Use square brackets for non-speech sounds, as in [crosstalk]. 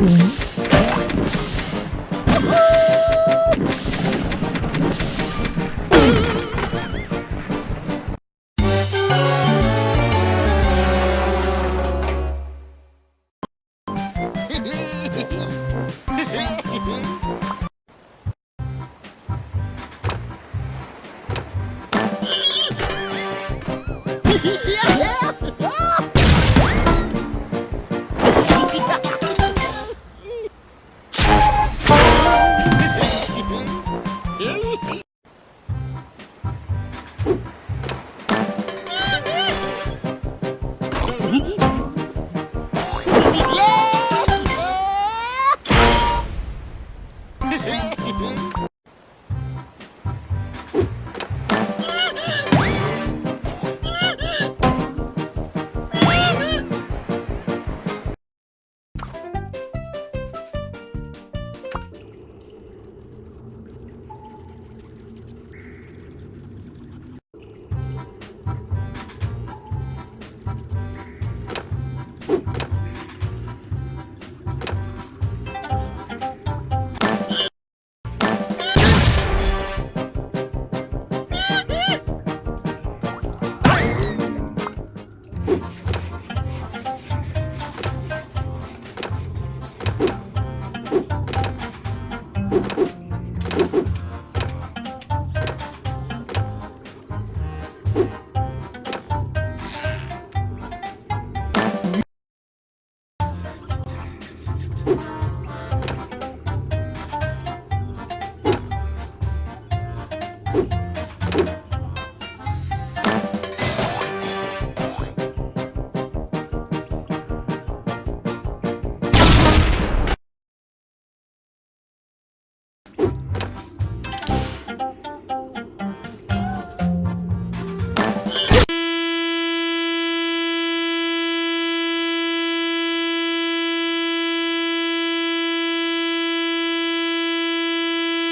Mm-hmm. [laughs] yeah. you. [laughs]